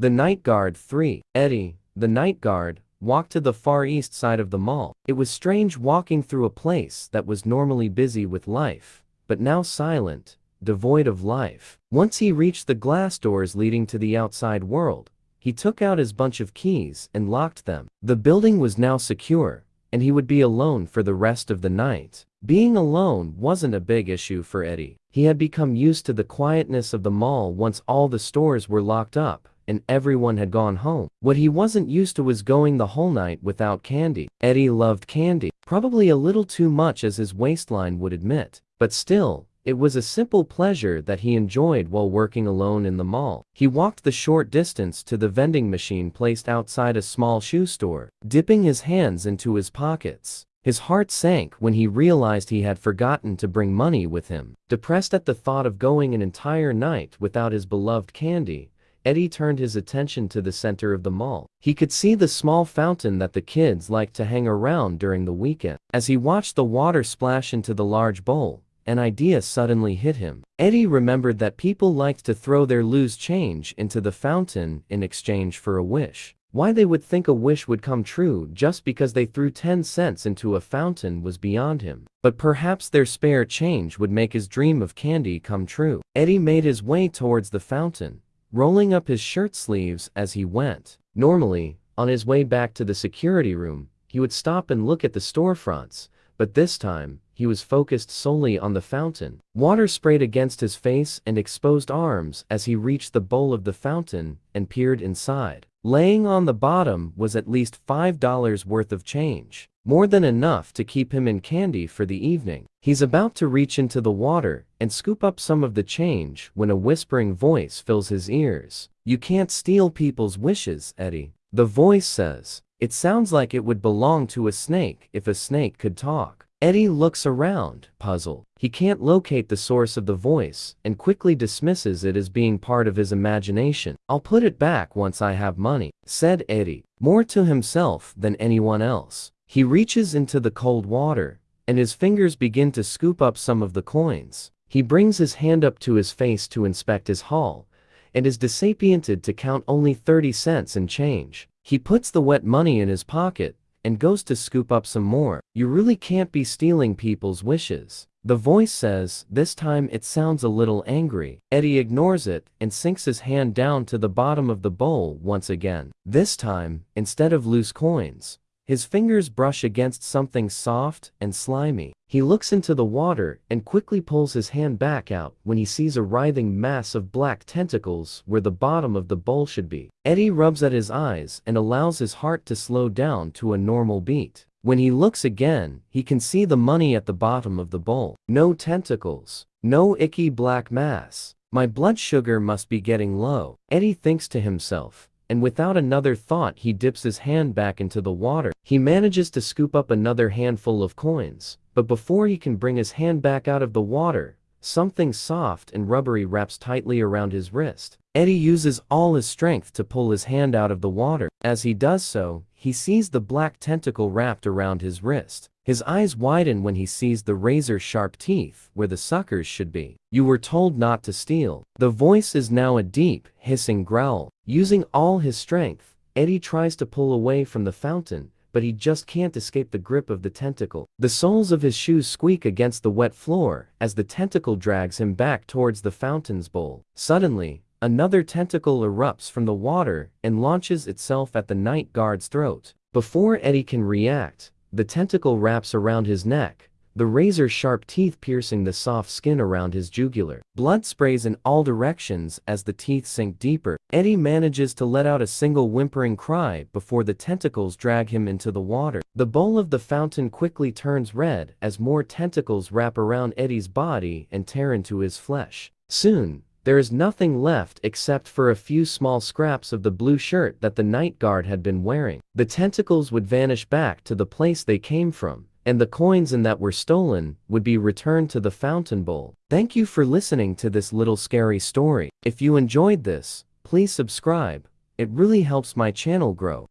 The Night Guard 3. Eddie, the night guard, walked to the far east side of the mall. It was strange walking through a place that was normally busy with life, but now silent, devoid of life. Once he reached the glass doors leading to the outside world, he took out his bunch of keys and locked them. The building was now secure, and he would be alone for the rest of the night. Being alone wasn't a big issue for Eddie. He had become used to the quietness of the mall once all the stores were locked up and everyone had gone home. What he wasn't used to was going the whole night without candy. Eddie loved candy, probably a little too much as his waistline would admit. But still, it was a simple pleasure that he enjoyed while working alone in the mall. He walked the short distance to the vending machine placed outside a small shoe store, dipping his hands into his pockets. His heart sank when he realized he had forgotten to bring money with him. Depressed at the thought of going an entire night without his beloved candy, Eddie turned his attention to the center of the mall. He could see the small fountain that the kids liked to hang around during the weekend. As he watched the water splash into the large bowl, an idea suddenly hit him. Eddie remembered that people liked to throw their loose change into the fountain in exchange for a wish. Why they would think a wish would come true just because they threw 10 cents into a fountain was beyond him. But perhaps their spare change would make his dream of candy come true. Eddie made his way towards the fountain, rolling up his shirt sleeves as he went. Normally, on his way back to the security room, he would stop and look at the storefronts, but this time, he was focused solely on the fountain. Water sprayed against his face and exposed arms as he reached the bowl of the fountain and peered inside. Laying on the bottom was at least $5 worth of change, more than enough to keep him in candy for the evening. He's about to reach into the water and scoop up some of the change when a whispering voice fills his ears. You can't steal people's wishes, Eddie. The voice says. It sounds like it would belong to a snake if a snake could talk. Eddie looks around, puzzled. He can't locate the source of the voice and quickly dismisses it as being part of his imagination. I'll put it back once I have money, said Eddie, more to himself than anyone else. He reaches into the cold water, and his fingers begin to scoop up some of the coins. He brings his hand up to his face to inspect his haul, and is disappointed to count only 30 cents in change. He puts the wet money in his pocket and goes to scoop up some more. You really can't be stealing people's wishes. The voice says, this time it sounds a little angry. Eddie ignores it and sinks his hand down to the bottom of the bowl once again. This time, instead of loose coins, his fingers brush against something soft and slimy. He looks into the water and quickly pulls his hand back out when he sees a writhing mass of black tentacles where the bottom of the bowl should be. Eddie rubs at his eyes and allows his heart to slow down to a normal beat. When he looks again, he can see the money at the bottom of the bowl. No tentacles. No icky black mass. My blood sugar must be getting low. Eddie thinks to himself and without another thought he dips his hand back into the water. He manages to scoop up another handful of coins, but before he can bring his hand back out of the water, something soft and rubbery wraps tightly around his wrist. Eddie uses all his strength to pull his hand out of the water. As he does so, he sees the black tentacle wrapped around his wrist. His eyes widen when he sees the razor-sharp teeth where the suckers should be. You were told not to steal. The voice is now a deep, hissing growl. Using all his strength, Eddie tries to pull away from the fountain, but he just can't escape the grip of the tentacle. The soles of his shoes squeak against the wet floor as the tentacle drags him back towards the fountain's bowl. Suddenly, another tentacle erupts from the water and launches itself at the night guard's throat. Before Eddie can react, the tentacle wraps around his neck, the razor-sharp teeth piercing the soft skin around his jugular. Blood sprays in all directions as the teeth sink deeper. Eddie manages to let out a single whimpering cry before the tentacles drag him into the water. The bowl of the fountain quickly turns red as more tentacles wrap around Eddie's body and tear into his flesh. Soon, there is nothing left except for a few small scraps of the blue shirt that the night guard had been wearing. The tentacles would vanish back to the place they came from, and the coins in that were stolen would be returned to the fountain bowl. Thank you for listening to this little scary story. If you enjoyed this, please subscribe. It really helps my channel grow.